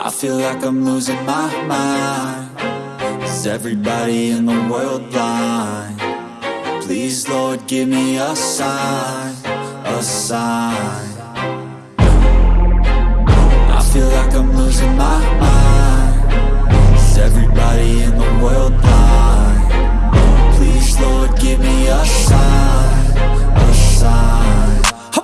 I feel like I'm losing my mind Is everybody in the world blind? Please Lord give me a sign, a sign I feel like I'm losing my mind Is everybody in the world blind? Please Lord give me a sign, a sign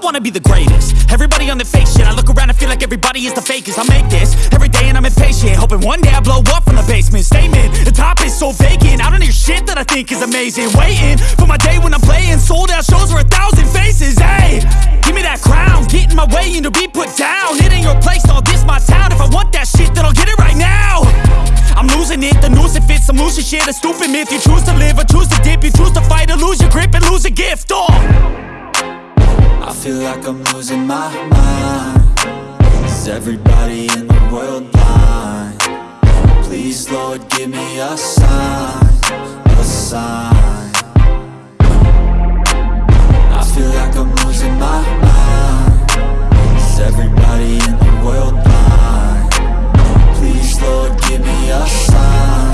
wanna be the greatest. Everybody on the fake shit I look around and feel like everybody is the fakest. I make this every day and I'm impatient Hoping one day I blow up from the basement. Statement, the top is so vacant. I don't hear shit that I think is amazing. Waiting for my day when I'm playing Sold out shows for a thousand faces. Hey, give me that crown. Get in my way and to be put down. It ain't your place, all this my town. If I want that shit then I'll get it right now. I'm losing it, the noose it fits. I'm losing shit, a stupid myth. You choose to live or choose to dip. You choose to fight or lose your grip and lose a gift Oh I feel like I'm losing my mind Is everybody in the world blind? Please Lord give me a sign, a sign I feel like I'm losing my mind Is everybody in the world blind? Please Lord give me a sign,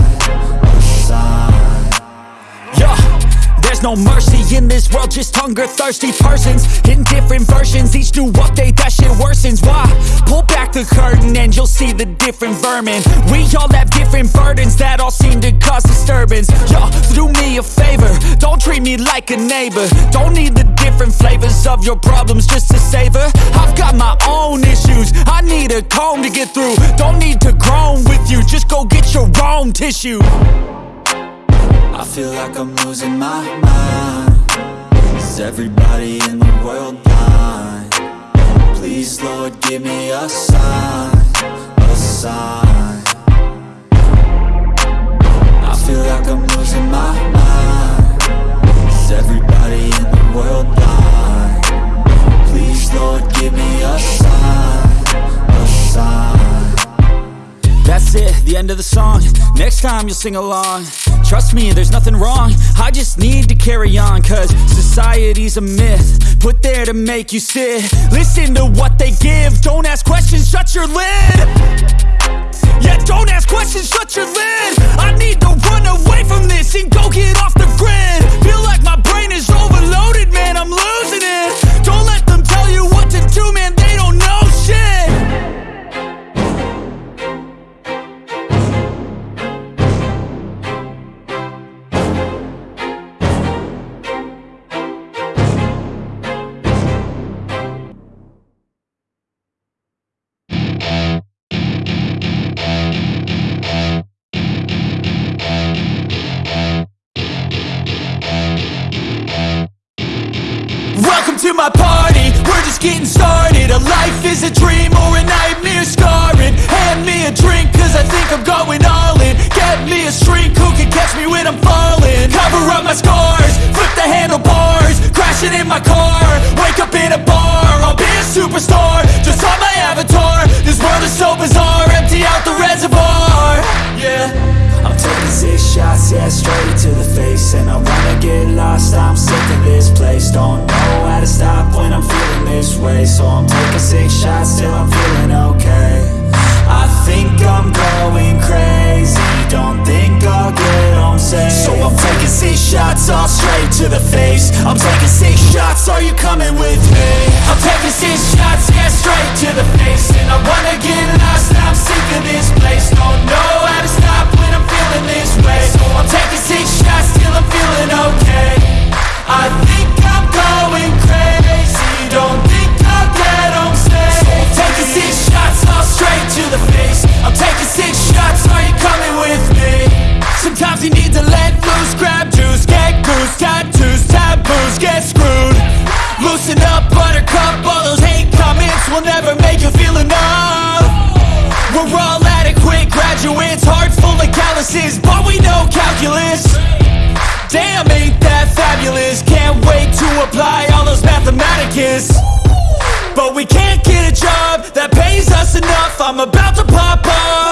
there's no mercy in this world, just hunger thirsty persons in different versions. Each new update, that shit worsens. Why? Pull back the curtain and you'll see the different vermin. We all have different burdens that all seem to cause disturbance. Yo, do me a favor, don't treat me like a neighbor. Don't need the different flavors of your problems just to savor. I've got my own issues, I need a comb to get through. Don't need to groan with you, just go get your own tissue. I feel like I'm losing my mind Is everybody in the world blind? Please Lord give me a sign, a sign I feel like I'm losing my mind of the song. Next time you'll sing along. Trust me, there's nothing wrong. I just need to carry on Cause society's a myth Put there to make you sit. Listen to what they give. Don't ask questions, shut your lid. Yeah, don't ask questions, shut your lid. I need to run away from this And go get off the grid. Feel like my brain is overloaded, man I'm losing it. Don't let them tell you what to do, man is a dream or a nightmare scarring. Hand me a drink cause I think I'm going all in. Get me a shrink who can catch me when I'm falling? Cover up my scars, flip the handlebars Crashing in my car, wake up in a bar I'll be a superstar, just on my avatar This world is so bizarre, empty out the reservoir. Yeah shots, yeah, straight to the face. And I wanna get lost, I'm sick of this place. Don't know how to stop when I'm feeling this way. So I'm taking six shots till I'm feeling okay I think I'm going crazy. Don't think I'll get safe. So I'm taking six shots, all straight to the face. I'm taking six shots, are you coming with me? I'm taking six shots, yeah, straight to the face. And I wanna get lost, I'm sick of this place. Don't know how to stop when I'm feeling this way. So I'm taking six shots till I'm feeling okay. I think I'm going crazy. Don't think I'll get home safe. So I'm taking six shots straight to the face I'm taking six shots, are you coming with me? Sometimes you need to let loose, grab juice, get goose Tattoos, taboos, get screwed Loosen up, buttercup, all those hate comments will never make you feel enough we're all adequate graduates, heart full of calluses, but we know calculus. Damn, ain't that fabulous? Can't wait to apply all those mathematicus. But we can't I'm about to pop off.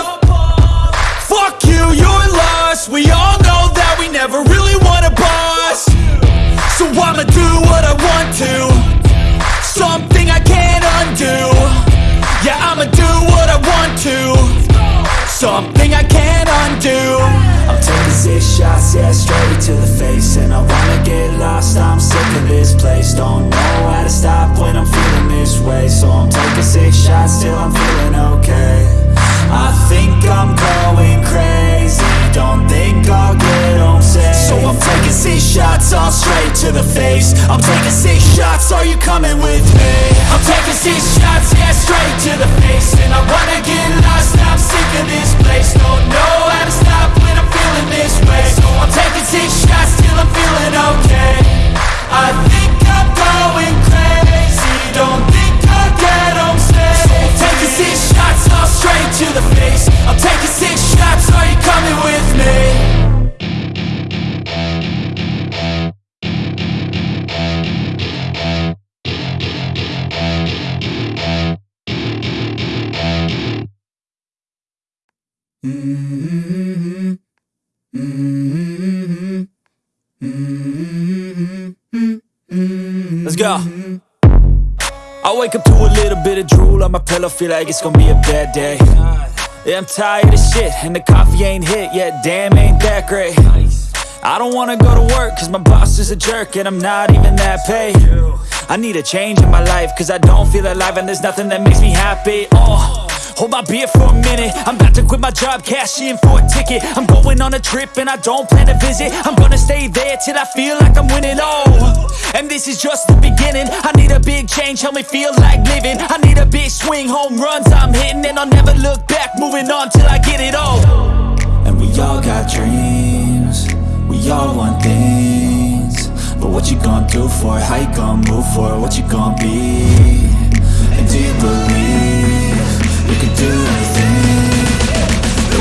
Something I can't undo. I'm taking six shots, yeah, straight to the face. And I wanna get lost, I'm sick of this place. Don't know how to stop when I'm feeling this way. So I'm taking six shots till I'm feeling okay. I think I'm going crazy. Don't think I'll get home safe So I'm taking six shots, all straight to the face. I'm taking six shots, are you coming with me? I'm taking six shots, yeah, straight to the face. And I wanna get lost, I'm sick of this place. Don't know how to stop when I'm feeling this way. So I'm taking six shots till I'm feeling okay. I think I'm going crazy. Don't think I'll get home safe So I'm taking six shots, all straight to the face. I'm taking six shots, are you coming with me? Let's go. I wake up to a little bit of drool on my pillow, feel like it's gonna be a bad day. Yeah, I'm tired of shit, and the coffee ain't hit yet, damn, ain't that great. I don't wanna go to work, cause my boss is a jerk, and I'm not even that paid. I need a change in my life, cause I don't feel alive, and there's nothing that makes me happy. Oh. Hold my beer for a minute. I'm about to quit my job, cash in for a ticket. I'm going on a trip and I don't plan to visit. I'm gonna stay there till I feel like I'm winning, oh And this is just the beginning. I need a big change, help me feel like living. I need a big swing, home runs I'm hitting. And I'll never look back, moving on till I get it all. And we all got dreams. We all want things. But what you gonna do for it? How you gonna move for it? What you gonna be? And do you believe do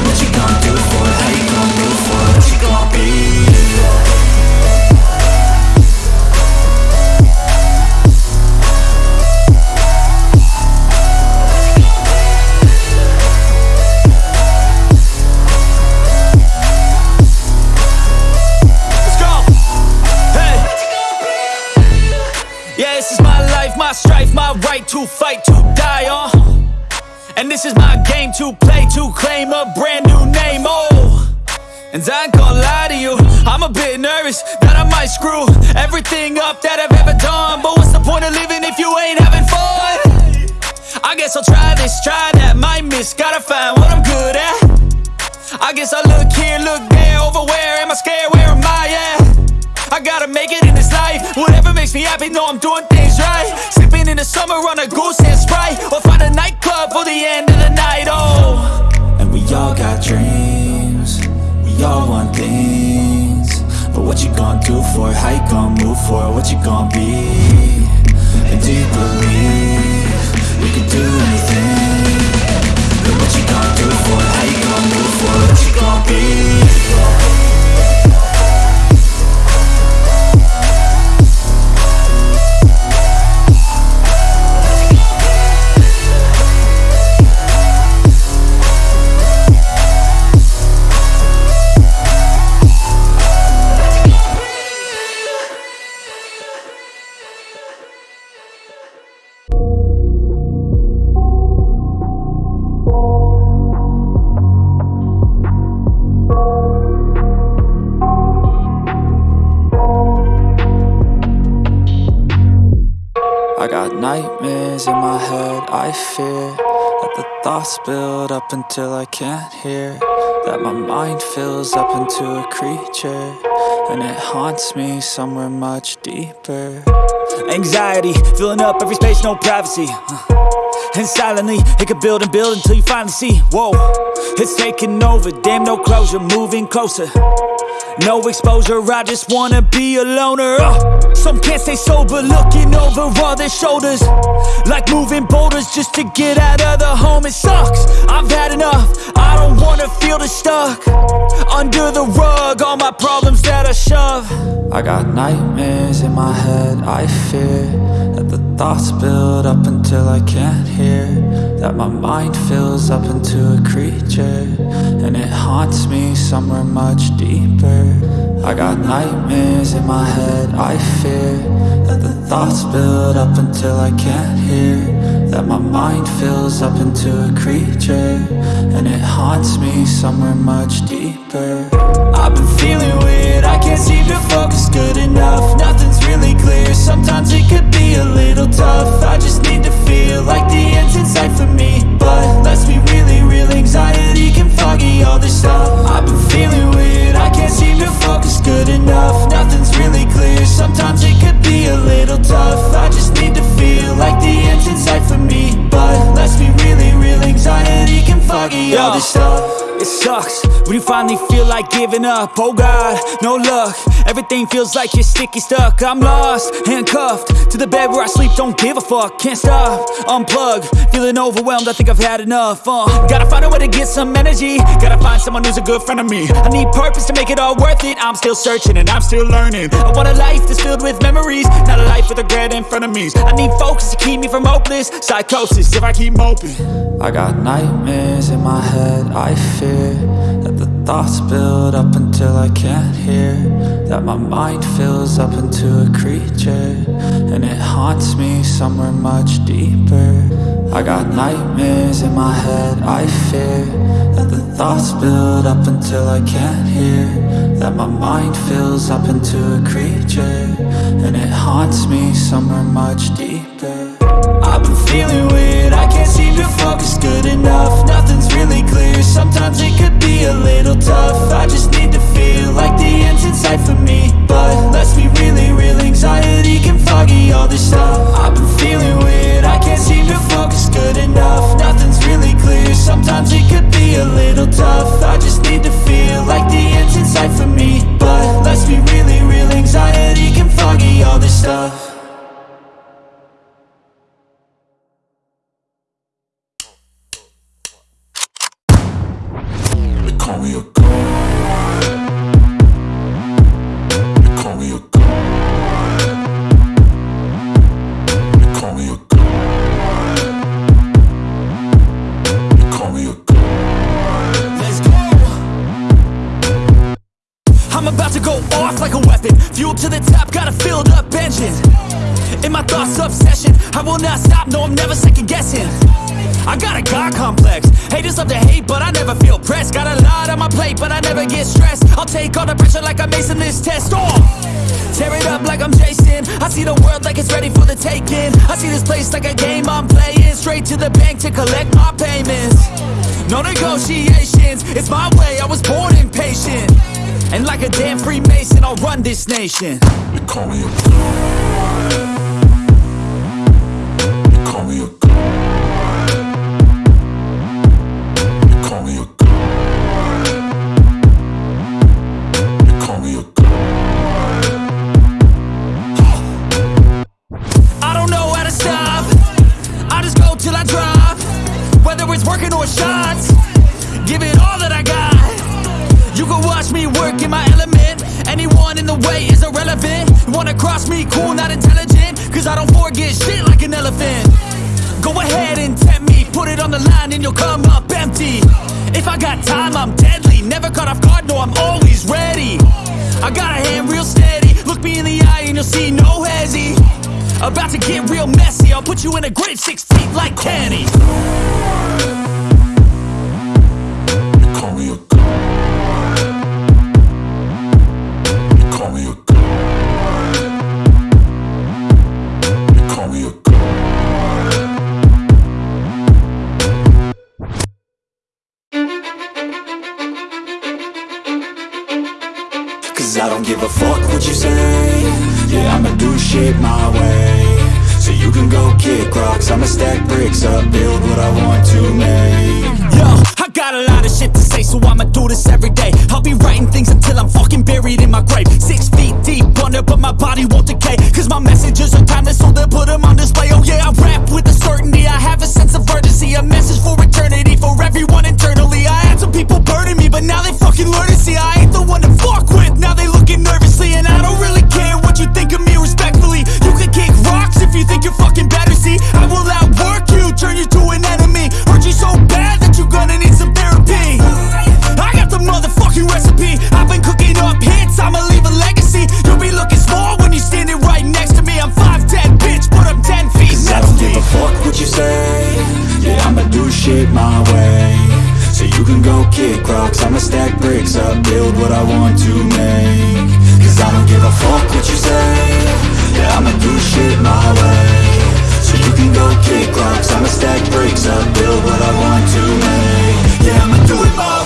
what you gonna do for? How you gonna for? What you gonna be? Let's go. Hey. Yeah, this is my life, my strife, my right to fight, to die on. And this is my game to play, to claim a brand new name. Oh. And I ain't gonna lie to you, I'm a bit nervous that I might screw everything up that I've ever done. But what's the point of living if you ain't having fun? I guess I'll try this, try that, might miss, gotta find what I'm good at. I guess I look here, look there, over where am I scared, where am I at? I gotta make it whatever makes me happy, know I'm doing things right. Sipping in the summer on a goose and Sprite, or find a nightclub for the end of the night, oh. And we all got dreams We all want things But what you gonna do for it? How you gonna move for it? What you gonna be? And do you believe You can do anything But what you gonna do for it? How you gonna move for it? What you gonna be? Up until I can't hear That my mind fills up into a creature And it haunts me somewhere much deeper Anxiety, filling up every space, no privacy. And silently, it could build and build until you finally see. Whoa, it's taking over, damn, no closure, moving closer. No exposure, I just wanna be a loner. Uh, some can't stay sober, looking over all their shoulders. Like moving boulders just to get out of the home. It sucks, I've had enough. I don't wanna feel the stuck under the rug. All my problems that I shove. I got nightmares in my head, I fear That the thoughts build up until I can't hear That my mind fills up into a creature And it haunts me somewhere much deeper. I got nightmares in my head, I fear That the thoughts build up until I can't hear. That my mind fills up into a creature And it haunts me somewhere much deeper. I've been feeling weird, I can't seem to focus good enough. Nothing's really clear, sometimes it could be a little tough. I just need to feel like the end's in sight for me. But let's be really real, anxiety can foggy all this stuff. I've been feeling weird, I can't seem to focus good enough. Nothing's really clear, sometimes it could be a little tough. I just need to feel like the end's in sight for me. But let's be really real, anxiety can foggy all this stuff it sucks. When you finally feel like giving up Oh God, no luck. Everything feels like you're sticky stuck. I'm lost, handcuffed To the bed where I sleep, don't give a fuck Can't stop, unplug Feeling overwhelmed, I think I've had enough uh, Gotta find a way to get some energy. Gotta find someone who's a good friend of me. I need purpose to make it all worth it. I'm still searching and I'm still learning. I want a life that's filled with memories Not a life with regret in front of me. I need focus to keep me from hopeless Psychosis if I keep moping. I got nightmares in my head, I feel fear That the thoughts build up until I can't hear That my mind fills up into a creature And it haunts me somewhere much deeper. I got nightmares in my head, I fear That the thoughts build up until I can't hear That my mind fills up into a creature And it haunts me somewhere much deeper I've been feeling weird, I can't seem to focus good enough. Nothing's really clear, sometimes it could be a little tough. I just need to feel like the end's in sight for me. But let's be really real, anxiety can foggy all this stuff. I've been feeling weird, I can't seem to focus good enough. Nothing's really clear, sometimes it could be a little tough. I just need to feel like the end's in sight for me. But let's be really real, anxiety can foggy all this stuff the taking I see this place like a game I'm playing. Straight to the bank to collect my payments. No negotiations, it's my way, I was born impatient. And like a damn Freemason, I'll run this nation. They call me a shit my way. So you can go kick rocks I'ma stack bricks up Build what I want to make. Cause I don't give a fuck what you say. Yeah, I'ma do shit my way. So you can go kick rocks I'ma stack bricks up Build what I want to make. Yeah, I'ma do it my way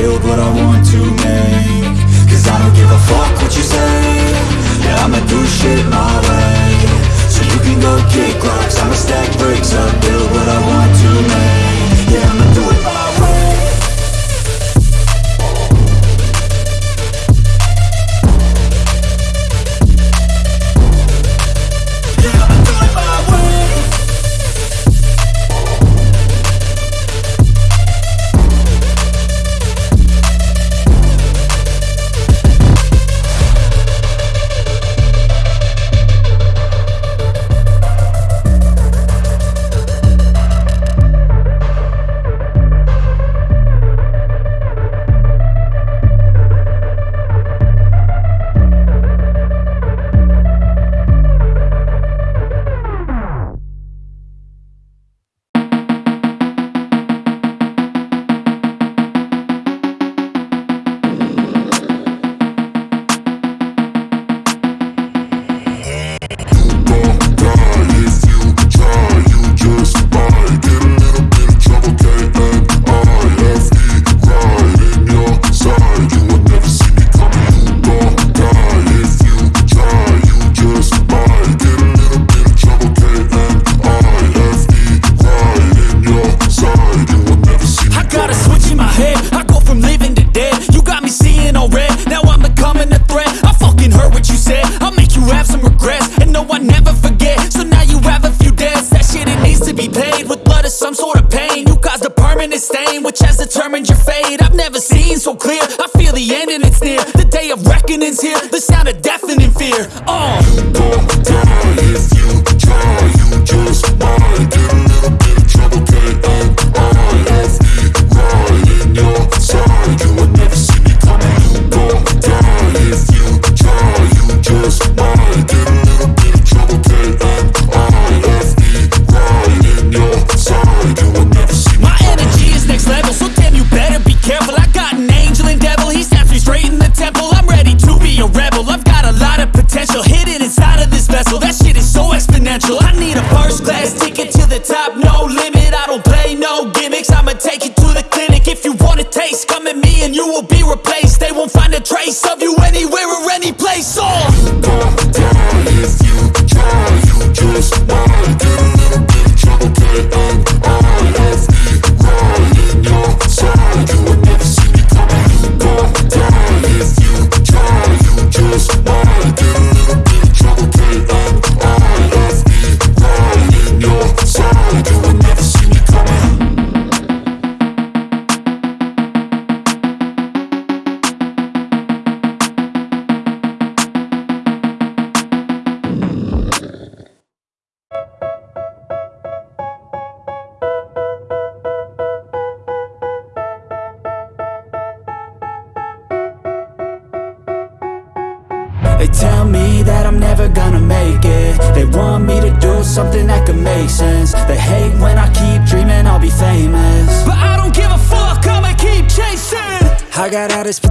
build what I want to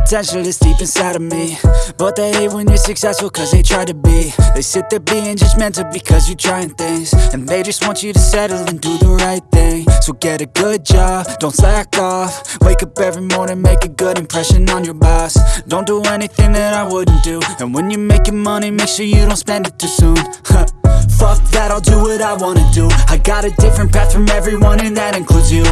potential that's deep inside of me. But they hate when you're successful cause they try to be. They sit there being judgmental because you're trying things. And they just want you to settle and do the right thing. So get a good job, don't slack off. Wake up every morning, make a good impression on your boss. Don't do anything that I wouldn't do. And when you're making money, make sure you don't spend it too soon. Fuck that, I'll do what I wanna do. I got a different path from everyone and that includes you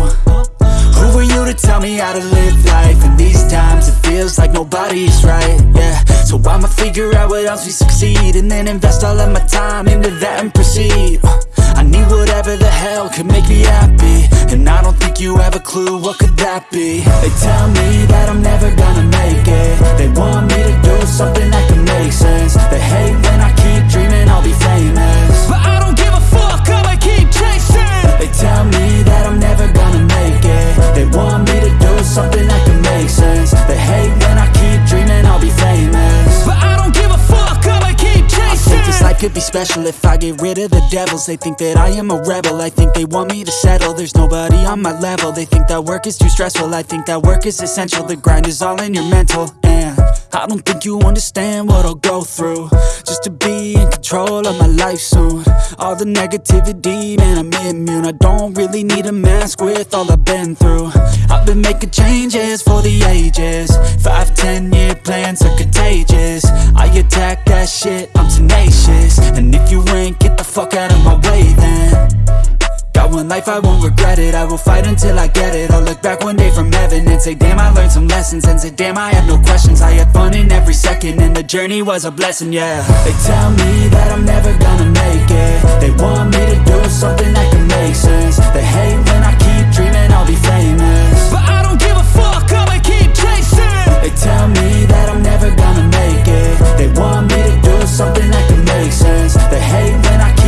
who are you to tell me how to live life? In these times it feels like nobody's right, yeah. So I'ma figure out what else we succeed And then invest all of my time into that and proceed. Uh, I need whatever the hell could make me happy. And I don't think you have a clue what could that be. They tell me that I'm never gonna make it. They want me to do something that can make sense. They hate when I keep dreaming I'll be famous. But I don't give a fuck, I'ma keep chasing. They tell me that I'm never want me to do something that can make sense could be special if I get rid of the devils. They think that I am a rebel, I think they want me to settle. There's nobody on my level, they think that work is too stressful. I think that work is essential, the grind is all in your mental. And I don't think you understand what I'll go through. Just to be in control of my life soon. All the negativity, man I'm immune. I don't really need a mask with all I've been through. I've been making changes for the ages. Five, ten year plans are contagious. I attack that shit, I'm tenacious. And if you ain't, get the fuck out of my way then. Got one life, I won't regret it. I will fight until I get it. I'll look back one day from heaven And say damn I learned some lessons. And say damn I have no questions. I had fun in every second. And the journey was a blessing, yeah. They tell me that I'm never gonna make it. They want me to do something that can make sense. They hate when I keep dreaming I'll be famous They tell me that I'm never gonna make it. They want me to do something that can make sense. They hate when I keep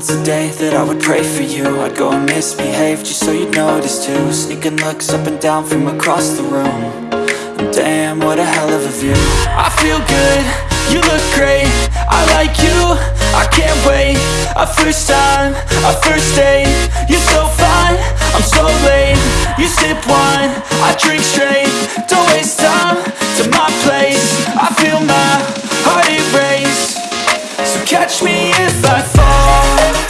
once a day that I would pray for you. I'd go and misbehave just so you'd notice too. Sneaking looks up and down from across the room. And damn, what a hell of a view. I feel good, you look great. I like you, I can't wait. A first time, a first date. You're so fine, I'm so late. You sip wine, I drink straight. Don't waste time to my place. I feel my heart erase So catch me if I fall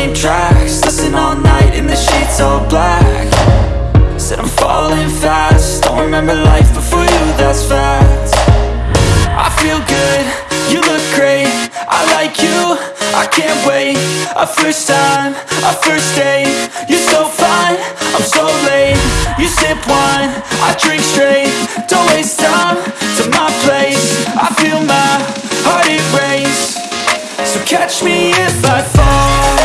same tracks Listen all night in the sheets all black. Said I'm falling fast Don't remember life before you, that's fact. I feel good, you look great I like you, I can't wait. A first time, a first date You're so fine, I'm so late. You sip wine, I drink straight Don't waste time to my place. I feel my heart it erase So catch me if I fall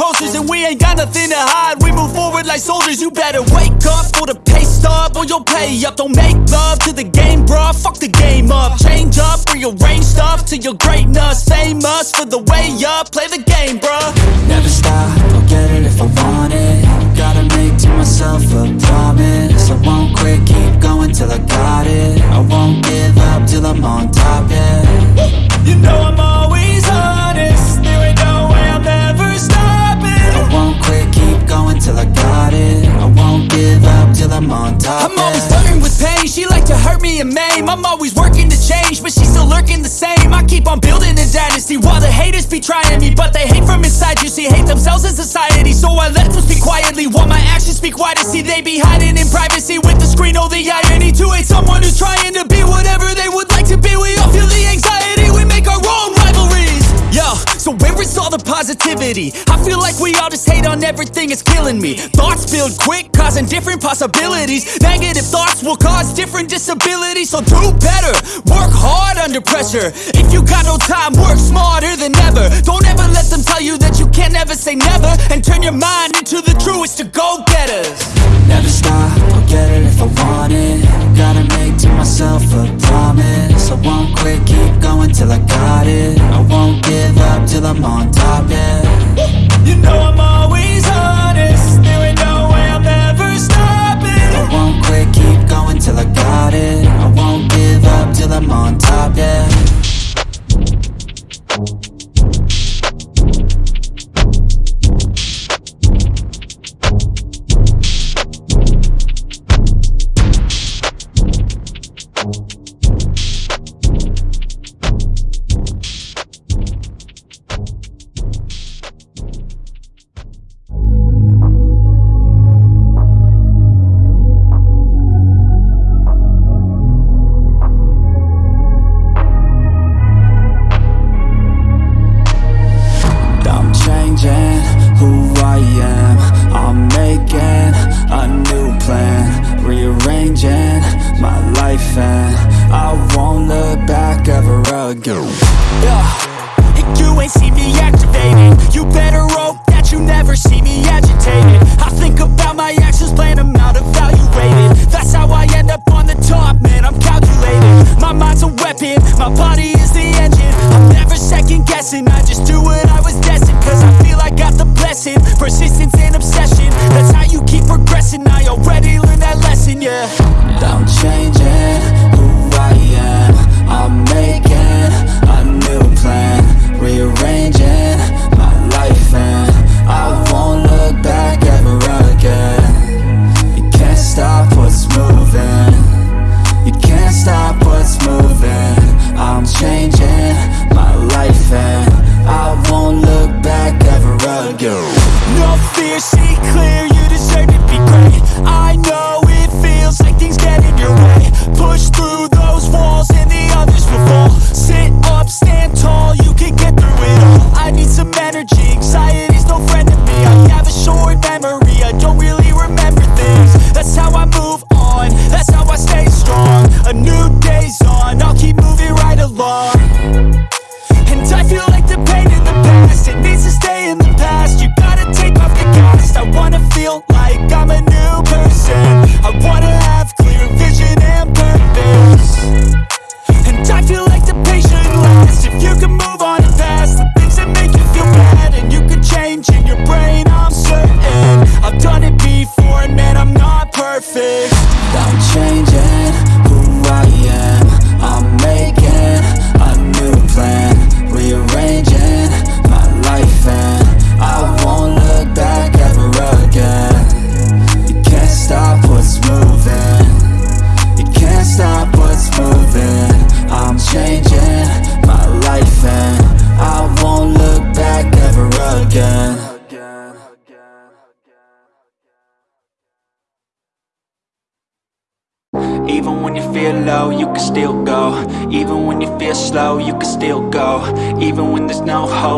posters and we ain't got nothing to hide. We move forward like soldiers. You better wake up for the pay stub or you'll pay up. Don't make love to the game, bruh. Fuck the game up. Change up, rearrange stuff to your greatness. Famous for the way up. Play the game, bruh. Never stop, I'll get it if I want it Gotta make to myself a promise I won't quit, keep going till I got it I won't give up till I'm on top, yeah I'm always working to change, but she's still lurking the same. I keep on building a dynasty while the haters be trying me, but they hate from inside. You see, hate themselves in society, so I let them speak quietly while my actions speak wider. See, they be hiding in privacy with the screen. Oh, the irony to hate someone who's trying to be whatever they would like to be. We all feel the anxiety. So where is all the positivity? I feel like we all just hate on everything, it's killing me. Thoughts build quick, causing different possibilities. Negative thoughts will cause different disabilities. So do better, work hard under pressure. If you got no time, work smarter than ever. Don't ever let them tell you that you can't never say never. And turn your mind into the truest to go getters. Never stop, I'll get it if I want it Gotta make to myself a promise I won't quit, keep going till I got it I won't give up till I'm on top, yeah. You know I'm always honest. There ain't no way I'm ever stopping. I won't quit, keep going till I got it. I won't give up till I'm on top, yeah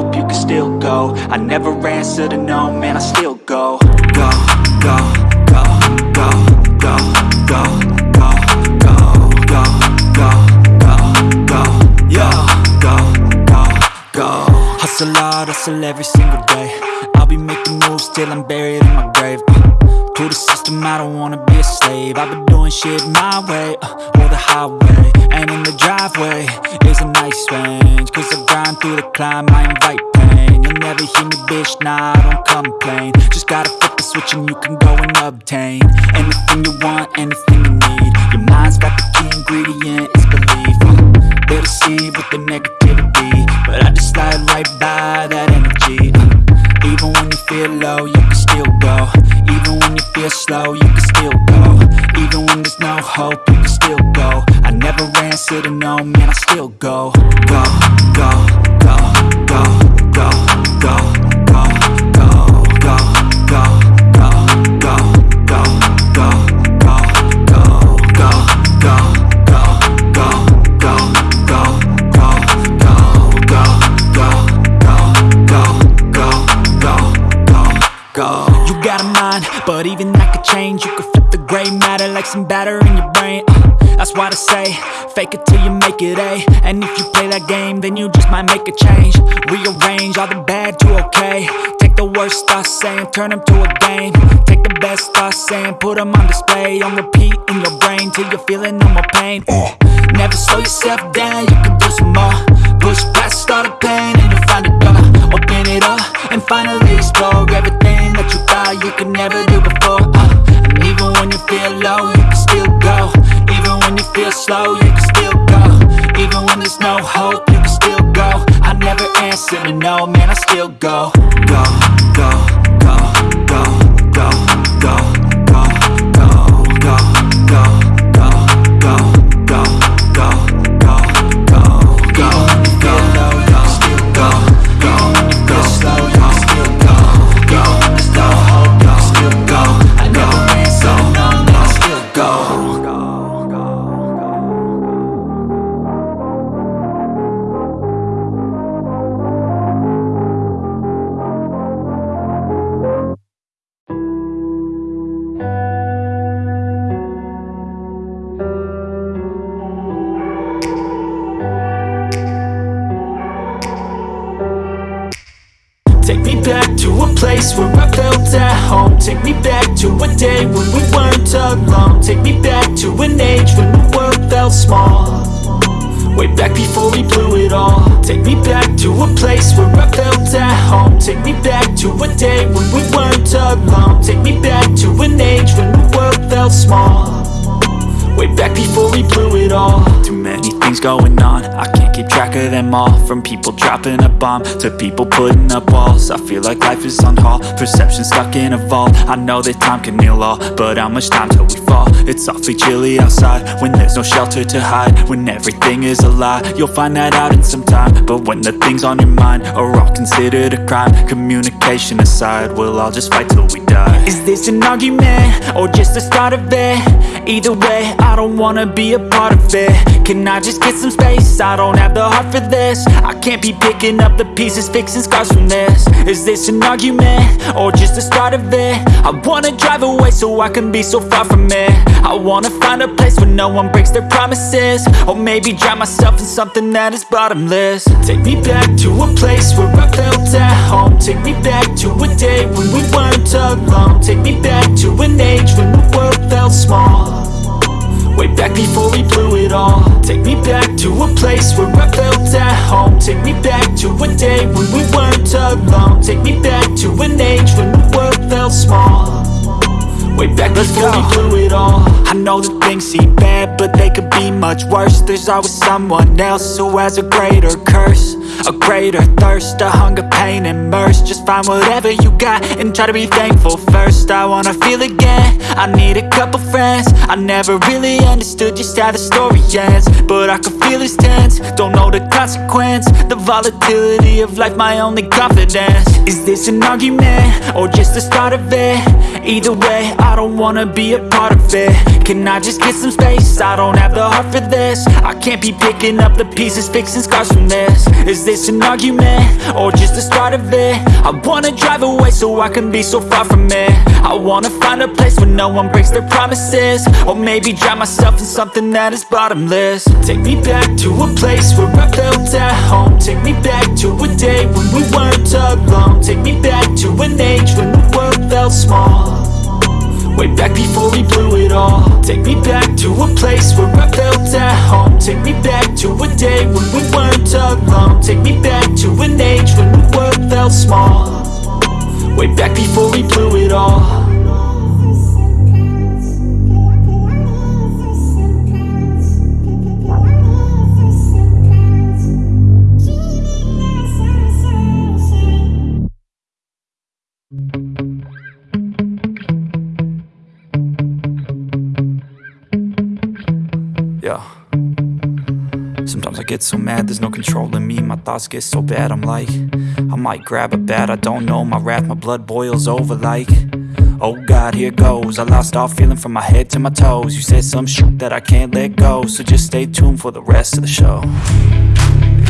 hope, you can still go I never answer to no, man, I still go Go, go, go, go, go, go, go, go, go, go, go, go, go, Hustle hard, hustle every single day I'll be making moves till I'm buried in my grave uh, To the system, I don't wanna be a slave. I've been doing shit my way, uh, or the highway And in the driveway. Is a nice range Cause I grind through the climb, I invite pain. You'll never hear me, bitch, nah, I don't complain. Just gotta flip the switch and you can go and obtain Anything you want, anything you need. Your mind's got the key ingredient, it's belief. They'll deceive with the negativity But I just slide right by that energy Even when you feel low, you can still go. Even when you feel slow, you can still go. Even when there's no hope, you can still go. I never answer to no, man, I still go, go, go, go, go, go, go, got a mind, but even that could change. You could flip the gray matter like some batter in your brain. Uh, that's why they say, fake it till you make it A. And if you play that game, then you just might make a change. Rearrange all the bad to okay. Take the worst thoughts saying, turn them to a game. Take the best thoughts saying, put them on display. On repeat in your brain till you're feeling no more pain. Uh, Never slow yourself down, you can do some more. Push past all the pain and you'll find a door. Open it up and finally explore everything that you thought you could never do before. Uh, and even when you feel low, you can still go. Even when you feel slow, you can still go. Even when there's no hope, you can still go. I never answer to no, man, I still go, go, go, go, go, go, go, go, go, go, go, dropping a bomb To people putting up walls I feel like life is on hold Perception stuck in a vault I know that time can heal all But how much time till we fall? It's awfully chilly outside When there's no shelter to hide When everything is a lie You'll find that out in some time But when the things on your mind Are all considered a crime Communication aside We'll all just fight till we die Is this an argument? Or just the start of it? Either way, I don't wanna be a part of it Can I just get some space? I don't have the heart for this I can't be picking up the pieces, fixing scars from this. Is this an argument? Or just the start of it? I wanna drive away so I can be so far from it. I wanna find a place where no one breaks their promises. Or maybe drown myself in something that is bottomless. Take me back to a place where I felt at home. Take me back to a day when we weren't alone. Take me back to an age when the world felt small Way back before we blew it all. Take me back to a place where I felt at home. Take me back to a day when we weren't alone. Take me back to an age when the world felt small. Way back Let's before we blew it all. I know that things seem bad, but they could be much worse. There's always someone else who has a greater curse A greater thirst, a hunger, pain, immersed Just find whatever you got and try to be thankful first. I wanna feel again, I need a couple friends. I never really understood just how the story ends But I can feel it's tense, don't know the consequence The volatility of life, my only confidence. Is this an argument, or just the start of it? Either way, I don't wanna be a part of it. Can I just get some space? I don't have the heart for this. I can't be picking up the pieces, fixing scars from this. Is this an argument, or just the start of it? I wanna drive away so I can be so far from it. I wanna find a place where no one breaks their promises Or maybe drown myself in something that is bottomless. Take me back to a place where I felt at home. Take me back to a day when we weren't alone. Take me back to an age when the world felt small Way back before we blew it all. Take me back to a place where I felt at home. Take me back to a day when we weren't alone. Take me back to an age when the world felt small. Way back before we blew it all Yeah. Sometimes I get so mad, there's no controlling me. My thoughts get so bad, I'm like I might grab a bat, I don't know. My wrath, my blood boils over like Oh God, here goes. I lost all feeling from my head to my toes. You said some shit that I can't let go So just stay tuned for the rest of the show.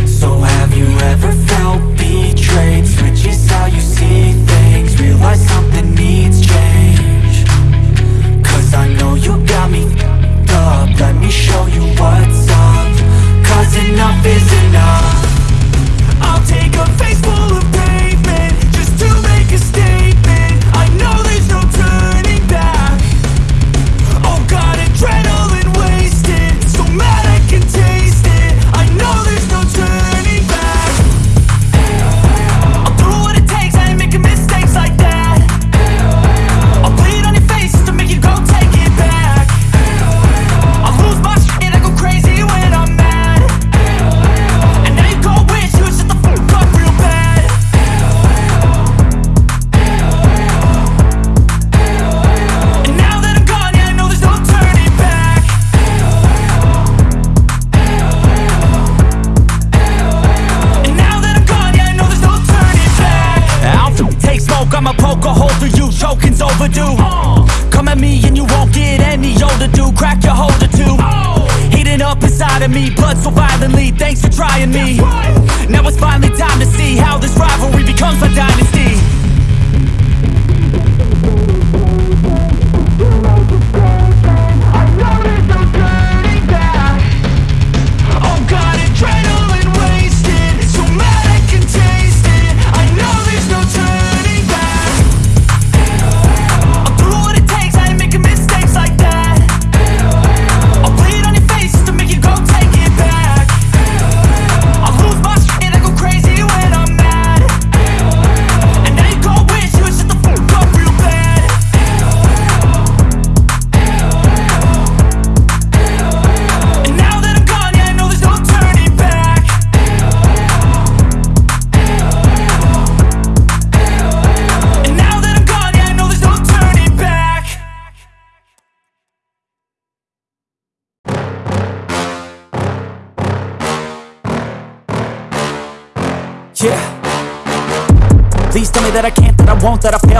So have you ever felt betrayed? Switches how you see things. Realize something needs change. Cause I know you got me up. Let me show you what's up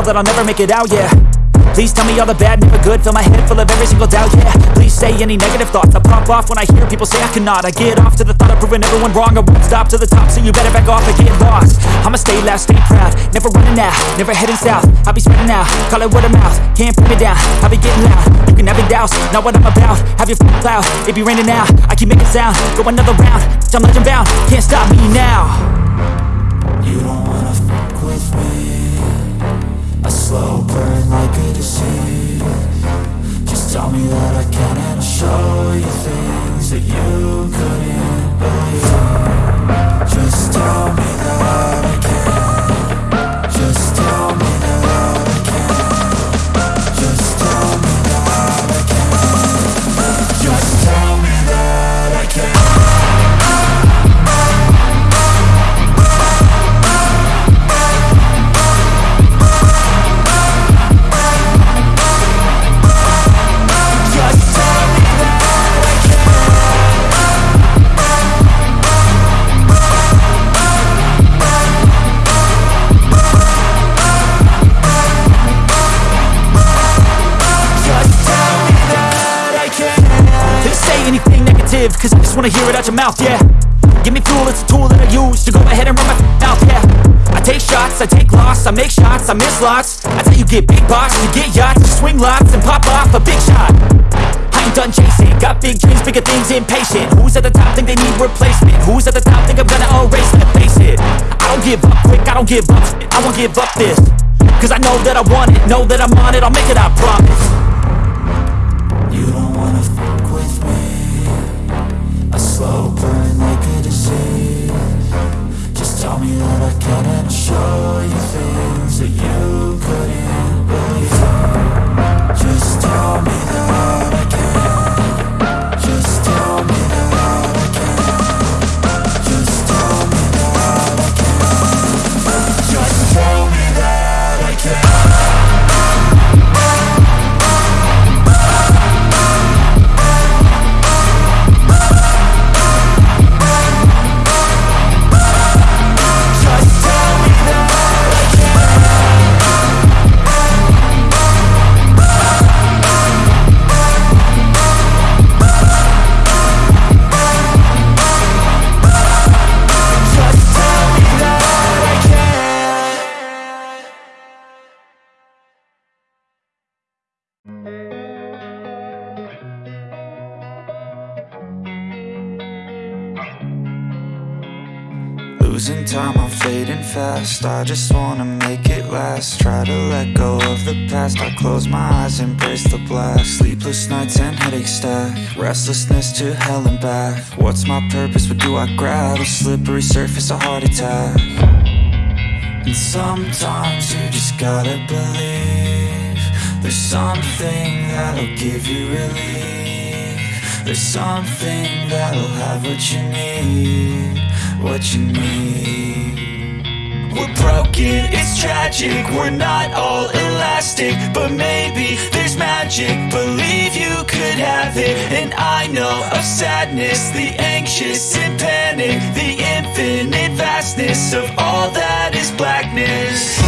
that I'll never make it out, yeah. Please tell me all the bad, never good. Fill my head full of every single doubt, yeah. Please say any negative thoughts. I pop off when I hear people say I cannot. I get off to the thought of proving everyone wrong. I won't stop to the top, so you better back off and get lost. I'ma stay loud, stay proud. Never running out, never heading south. I'll be spreading out, call it word of mouth. Can't put me down, I'll be getting loud. You can have your doubts, not what I'm about. Have your f***ing cloud, it be raining out I keep making sound, go another round. I'm legend bound, can't stop me now. You don't wanna fuck with me slow burn like a disease. Just tell me that I can and I'll show you things that you couldn't believe. Just tell me live Cause I just wanna hear it out your mouth, yeah. Give me fuel, it's a tool that I use To go ahead and run my mouth, yeah. I take shots, I take loss, I make shots, I miss lots. That's how you get big box, you get yachts You swing lots and pop off a big shot. I ain't done chasing, got big dreams, bigger things, impatient. Who's at the top think they need replacement? Who's at the top think I'm gonna erase it? Face it, I don't give up quick, I don't give up I won't give up this Cause I know that I want it, know that I'm on it I'll make it, I promise slow burn like a disease Just tell me that I can and I'll show you things that you I just wanna make it last. Try to let go of the past. I close my eyes, embrace the blast. Sleepless nights and headaches stack. Restlessness to hell and back. What's my purpose, what do I grab? A slippery surface, a heart attack. And sometimes you just gotta believe There's something that'll give you relief. There's something that'll have what you need What you need we're broken, it's tragic. We're not all elastic But maybe there's magic. Believe you could have it. And I know of sadness The anxious and panic The infinite vastness Of all that is blackness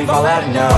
I think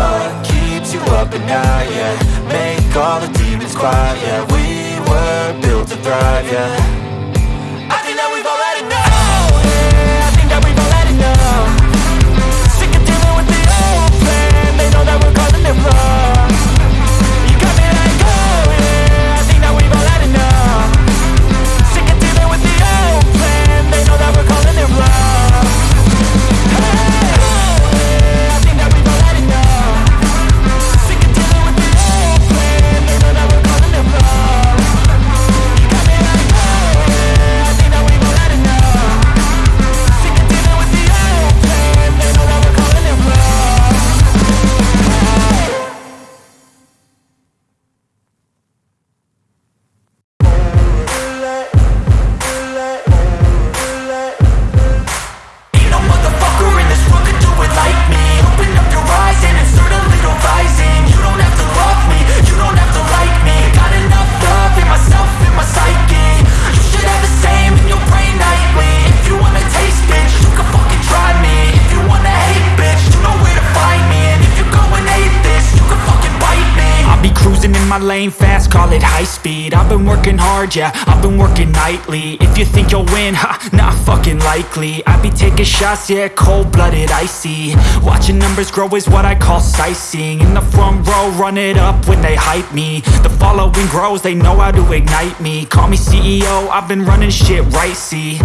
yeah, I've been working nightly. If you think you'll win, ha, not fucking likely. I be taking shots, yeah, cold-blooded, icy. Watching numbers grow is what I call sightseeing. In the front row, run it up when they hype me. The following grows, they know how to ignite me. Call me CEO, I've been running shit right, see.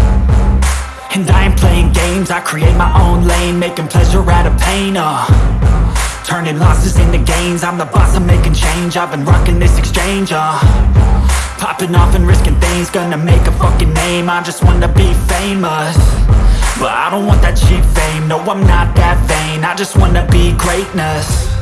And I ain't playing games, I create my own lane Making pleasure out of pain, uh. Turning losses into gains I'm the boss, I'm making change. I've been rocking this exchange, uh Popping off and risking things Gonna make a fucking name. I just wanna be famous. But I don't want that cheap fame. No, I'm not that vain. I just wanna be greatness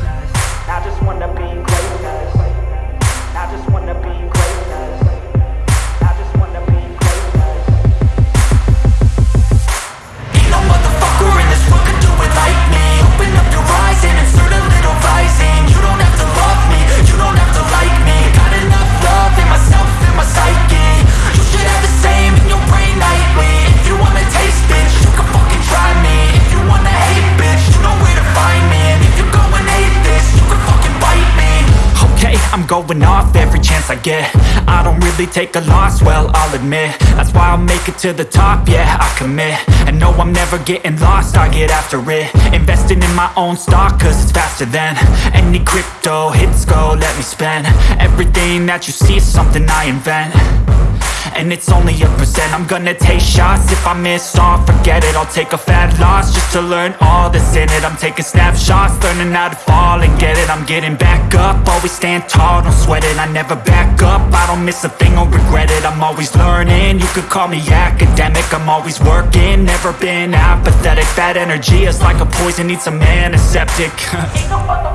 I'm going off every chance I get. I don't really take a loss, well, I'll admit. That's why I'll make it to the top, yeah, I commit. And no, I'm never getting lost, I get after it. Investing in my own stock, cause it's faster than Any crypto hits go, let me spend. Everything that you see is something I invent and it's only a percent. I'm gonna take shots. If I miss all Forget it, I'll take a fat loss Just to learn all that's in it. I'm taking snapshots, learning how to fall and get it. I'm getting back up, always stand tall, don't sweat it. I never back up, I don't miss a thing or regret it. I'm always learning, you could call me academic. I'm always working, never been apathetic. That energy is like a poison, needs some antiseptic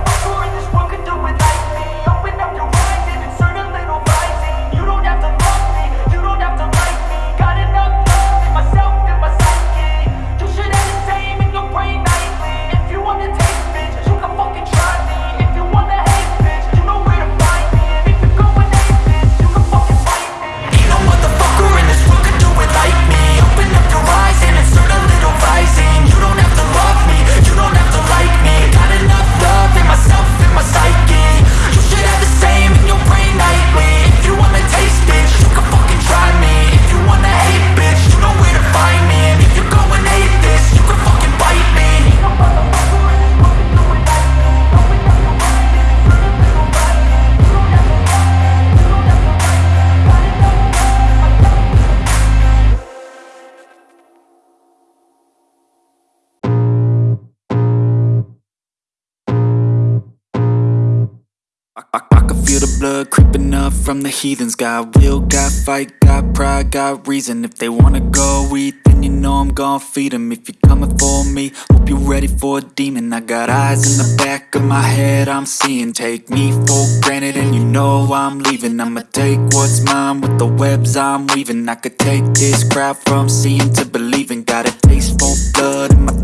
from the heathens. Got will, got fight, got pride, got reason. If they wanna go eat, then you know I'm gon' feed them If you're coming for me, hope you're ready for a demon. I got eyes in the back of my head, I'm seeing. Take me for granted and you know I'm leaving. I'ma take what's mine with the webs I'm weaving. I could take this crowd from seeing to believing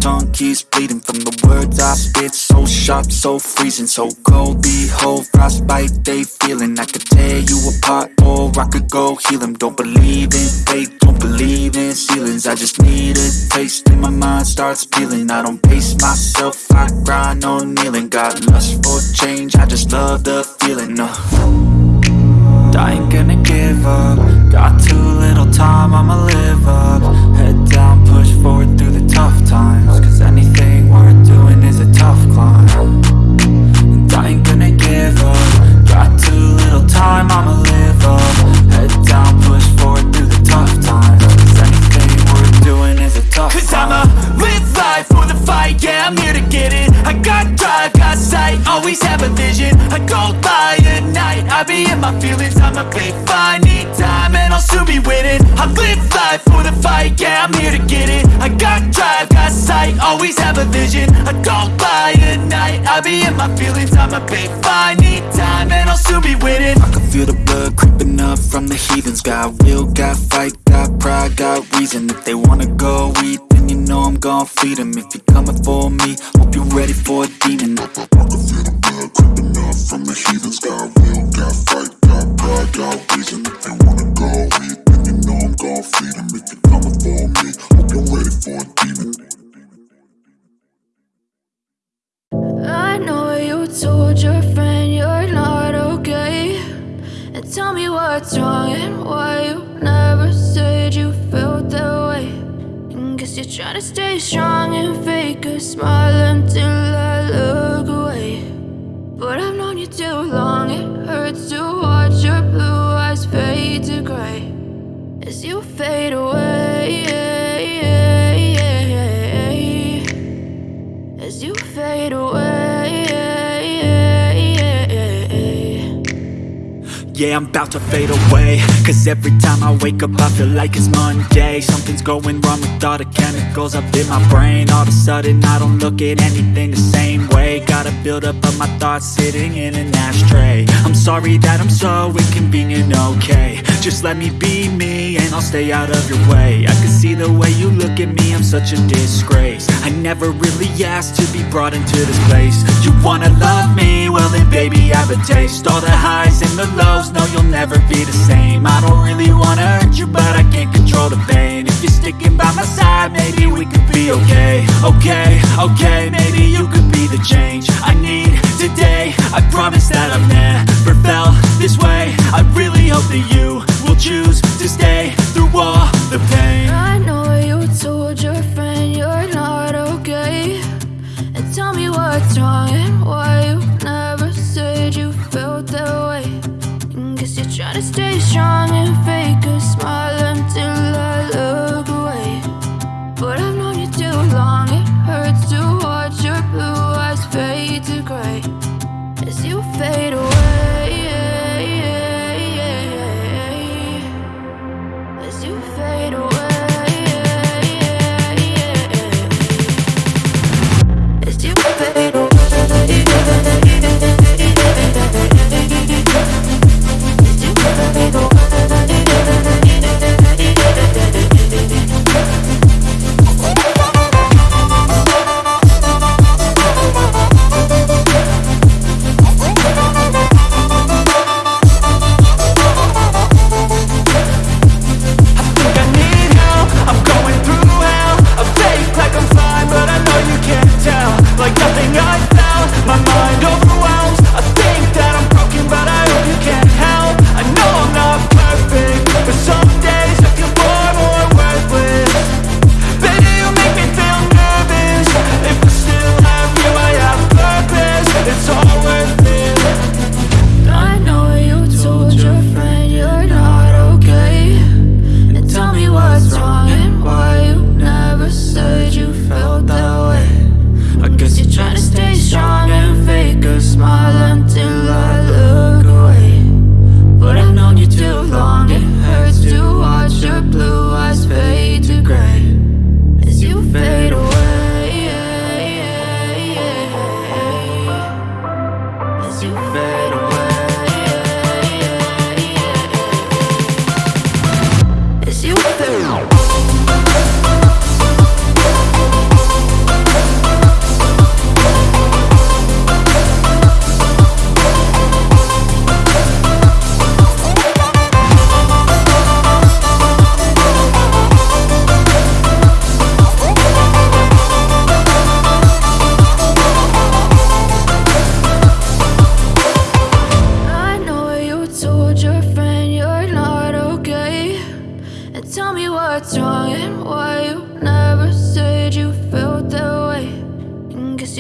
tongue keeps bleeding From the words I spit. So sharp, so freezing So cold, behold, frostbite they feeling. I could tear you apart or I could go heal them Don't believe in fate, don't believe in ceilings. I just need a taste and my mind starts peeling. I don't pace myself, I grind on kneeling. Got lust for change, I just love the feeling uh. I ain't gonna give up. Got too little time, I'ma live up. Head down, push forward through the tough times time, I'ma live up. Head down, push forward through the tough times. Cause anything worth doing is a tough Cause climb I'ma live life for the fight, yeah, I'm here to get it. I got drive, got sight, always have a vision. I go by at night, I be in my feelings. I'm a big fine, need time, and I'll soon be winning. I live life for the fight, yeah, I'm here to get it. I got drive, got sight, always have a vision. I go by at night, I be in my feelings. I'm a big fine, need time, and I'll soon be winning creeping up from the heathens. Got will, got fight, got pride, got reason. If they wanna go eat, then you know I'm gon' feed them If you're coming for me, hope you're ready for a demon I creeping up from the heathens Got will, got fight, got pride, got reason If they wanna go eat, then you know I'm gon' feed them If you're coming for me, hope you're ready for a demon. I know you told your tell me what's wrong and why you never said you felt that way. And guess you're trying to stay strong and fake a smile until I look away. But I've known you too long, it hurts to watch your blue eyes fade to gray as you fade away. Yeah, I'm about to fade away. Cause every time I wake up I feel like it's Monday. Something's going wrong with all the chemicals up in my brain. All of a sudden I don't look at anything the same way Gotta build up of my thoughts sitting in an ashtray. I'm sorry that I'm so inconvenient, okay. Just let me be me and I'll stay out of your way. I can see the way you look at me, I'm such a disgrace. I never really asked to be brought into this place. You wanna love me? Well then baby I have a taste. All the highs and the lows, no you'll never be the same. I don't really wanna hurt you but I can't control the pain. If you're sticking by my side maybe we could be okay. Okay, okay, maybe you could be the change I need today. I promise that I've never felt this way. I really hope that you will choose to stay through all the pain. I know you told your friend you're not okay. And tell me what's wrong and why you never said you felt that way. And guess you're trying to stay strong and fake a smile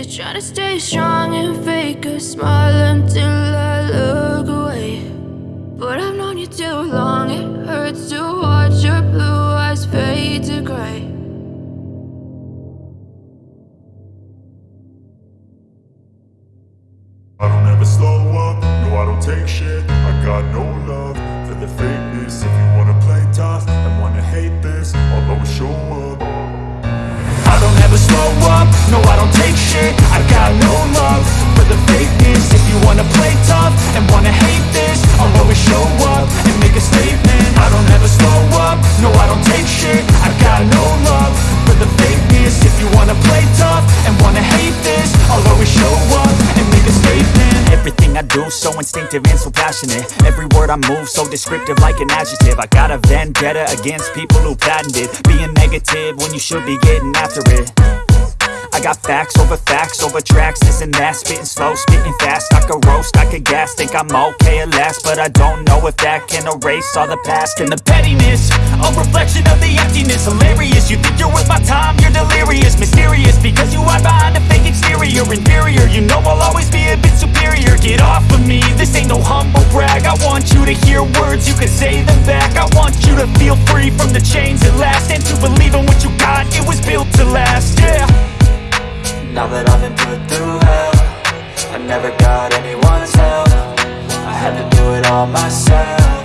Trying to stay strong and fake a smile until I look away. But I've known you too long, it hurts to watch you wanna play tough and wanna hate this I'll always show up and make a statement. I don't ever slow up, no I don't take shit. I got no love for the fakeness. If you wanna play tough and wanna hate this I'll always show up and make a statement. Everything I do so instinctive and so passionate. Every word I move so descriptive like an adjective. I got a vendetta against people who patented Being negative when you should be getting after it I got facts over facts over tracks, this and that. Spitting slow, spitting fast, I could roast, I could gas. Think I'm okay at last, but I don't know if that can erase all the past And the pettiness, a reflection of the emptiness. Hilarious, you think you're worth my time, you're delirious. Mysterious, because you hide behind a fake exterior. Inferior, you know I'll always be a bit superior. Get off of me, this ain't no humble brag. I want you to hear words, you can say them back. I want you to feel free from the chains at last. And to believe in what you got, it was built to last, yeah Now that I've been put through hell I never got anyone's help. I had to do it all myself.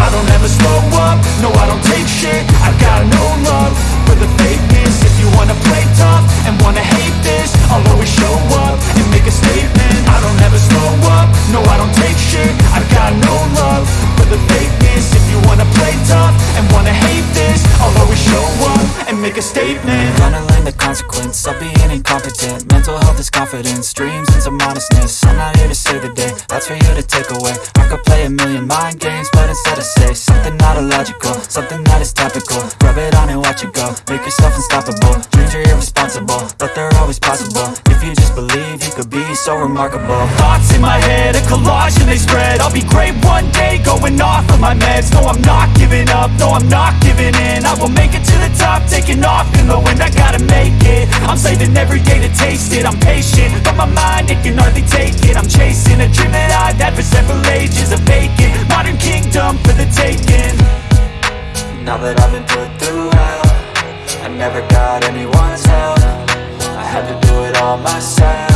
I don't ever slow up, no I don't take shit. I got no love for the fakeness. If you wanna play tough and wanna hate this I'll always show up and make a statement I don't ever slow up, no I don't take shit. I've got no love for the fakeness. If you wanna play tough and wanna hate this I'll always show up and make a statement. Gonna learn the consequence of being incompetent. Mental health is confidence, dreams and some honestness I'm not here to save the day, that's for you to take away. I could play a million mind games, but instead I say Something not illogical, something that is topical. Rub it on and watch it go, make yourself unstoppable. Dreams are irresponsible, so remarkable. Thoughts in my head, a collage and they spread. I'll be great one day, going off of my meds. No, I'm not giving up, no, I'm not giving in. I will make it to the top, taking off in the wind I gotta make it, I'm saving every day to taste it. I'm patient, but my mind, it can hardly take it. I'm chasing a dream that I've had for several ages A vacant, modern kingdom for the taking. Now that I've been put through hell I never got anyone's help. I had to do it all myself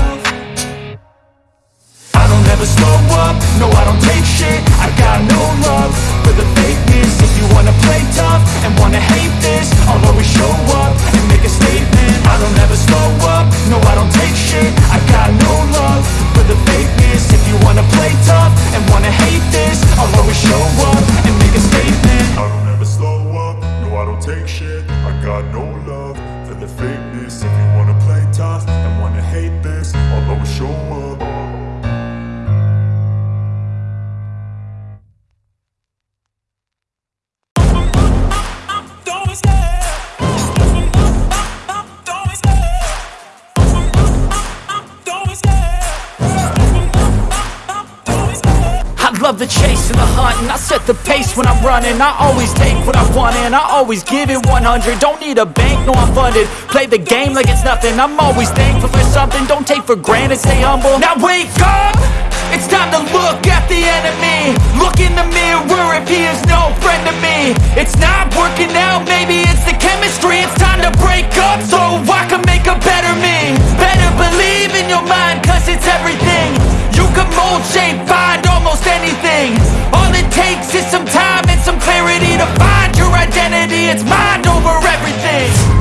I don't ever slow up, no I don't take shit. I got no love for the fakeness. If you wanna play tough and wanna hate this I'll always show up and make a statement. I don't ever slow up, no I don't take shit. I got no love for the fakeness. If you wanna play tough and wanna hate this I'll always show up and make a statement. I don't ever slow up, no I don't take shit. I got no love for the fakeness love the chase and the hunt and I set the pace when I'm running. I always take what I want and I always give it 100 Don't need a bank, no I'm funded. Play the game like it's nothing. I'm always thankful for something. Don't take for granted, stay humble. Now wake up! It's time to look at the enemy. Look in the mirror if he is no friend to me. It's not working out, maybe it's the chemistry. It's time to break up so I can make a better me. Better believe in your mind cause it's everything You can mold, shape, find almost anything. All it takes is some time and some clarity To find your identity, it's mind over everything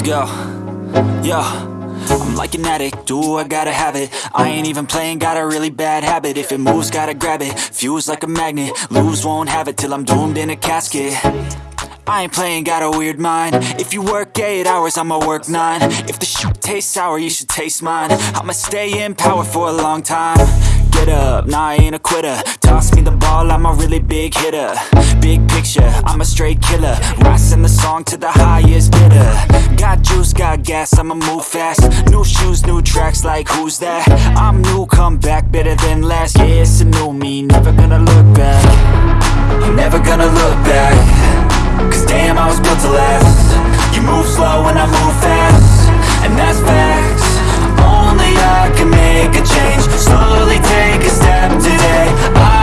Let's go. I'm like an addict, do I gotta have it? I ain't even playing, got a really bad habit. If it moves, gotta grab it, fuse like a magnet. Lose, won't have it till I'm doomed in a casket. I ain't playing, got a weird mind. If you work 8 hours, I'ma work 9 If the shit tastes sour, you should taste mine. I'ma stay in power for a long time get up, nah I ain't a quitter. Toss me the ball, I'm a really big hitter. Big picture, I'm a straight killer. Rising the song to the highest bidder. Got juice, got gas, I'ma move fast. New shoes, new tracks, like who's that? I'm new, come back, better than last Yeah, it's a new me, never gonna look back. Never gonna look back. Cause damn, I was built to last. You move slow and I move fast. And that's facts. I can make a change. Slowly take a step today. I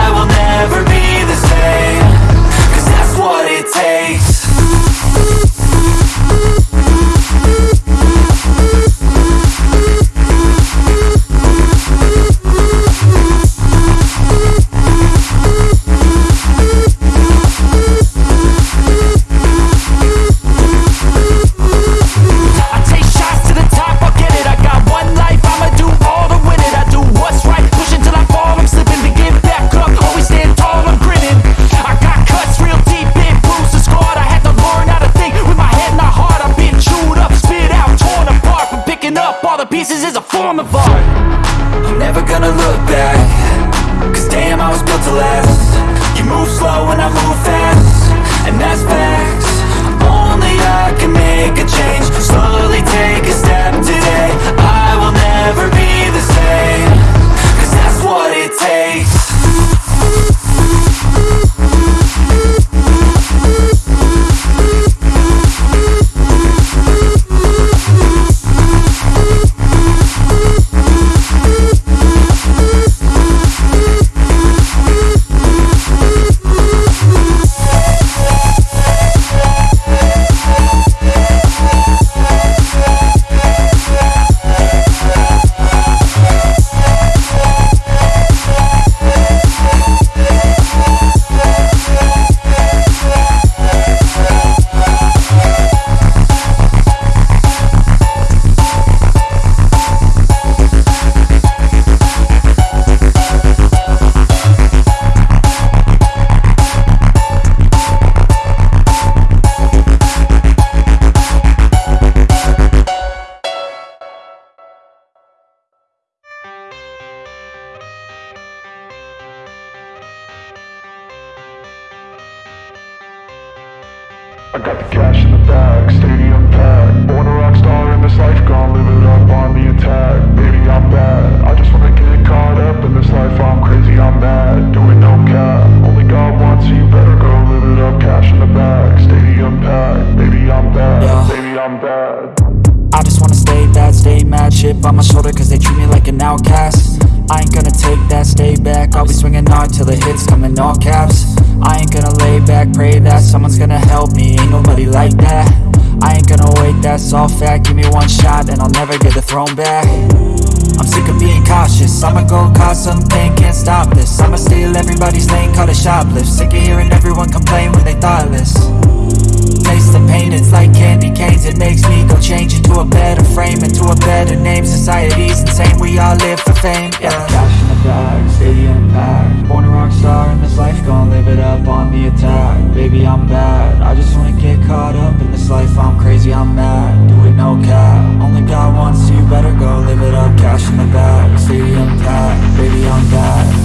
God